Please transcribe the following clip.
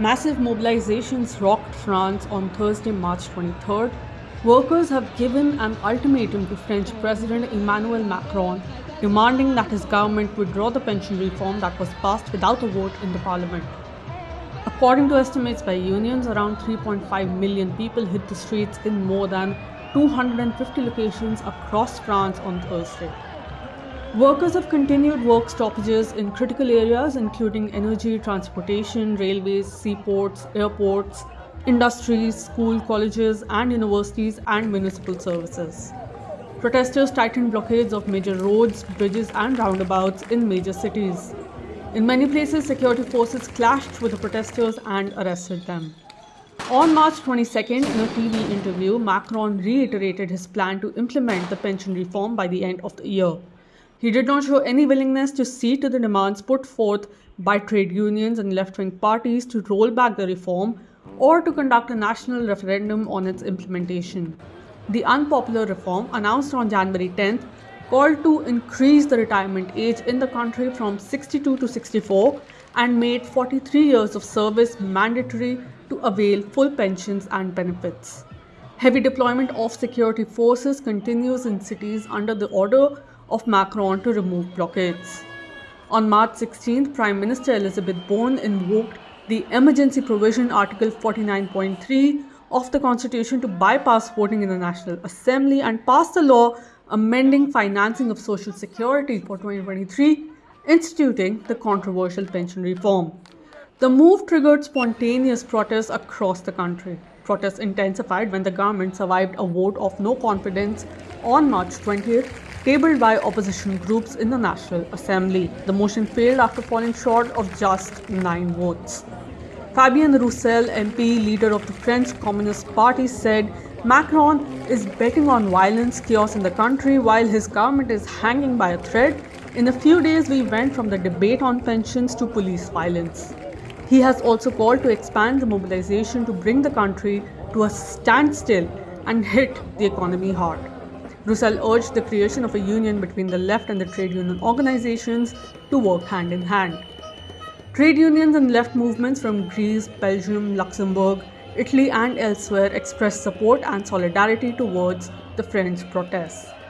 Massive mobilizations rocked France on Thursday, March 23rd. Workers have given an ultimatum to French President Emmanuel Macron, demanding that his government withdraw the pension reform that was passed without a vote in the parliament. According to estimates by unions, around 3.5 million people hit the streets in more than 250 locations across France on Thursday. Workers have continued work stoppages in critical areas including energy, transportation, railways, seaports, airports, industries, school, colleges and universities and municipal services. Protesters tightened blockades of major roads, bridges and roundabouts in major cities. In many places, security forces clashed with the protesters and arrested them. On March 22nd, in a TV interview, Macron reiterated his plan to implement the pension reform by the end of the year. He did not show any willingness to cede to the demands put forth by trade unions and left wing parties to roll back the reform or to conduct a national referendum on its implementation. The unpopular reform, announced on January 10th, called to increase the retirement age in the country from 62 to 64 and made 43 years of service mandatory to avail full pensions and benefits. Heavy deployment of security forces continues in cities under the order of Macron to remove blockades. On March 16th, Prime Minister Elisabeth Borne invoked the emergency provision Article 49.3 of the Constitution to bypass voting in the National Assembly and pass the law amending financing of Social Security for 2023, instituting the controversial pension reform. The move triggered spontaneous protests across the country. Protests intensified when the government survived a vote of no confidence on March 20th tabled by opposition groups in the National Assembly. The motion failed after falling short of just nine votes. Fabien Roussel, MP, leader of the French Communist Party, said Macron is betting on violence, chaos in the country while his government is hanging by a thread. In a few days, we went from the debate on pensions to police violence. He has also called to expand the mobilization to bring the country to a standstill and hit the economy hard. Roussel urged the creation of a union between the left and the trade union organizations to work hand in hand. Trade unions and left movements from Greece, Belgium, Luxembourg, Italy, and elsewhere expressed support and solidarity towards the French protests.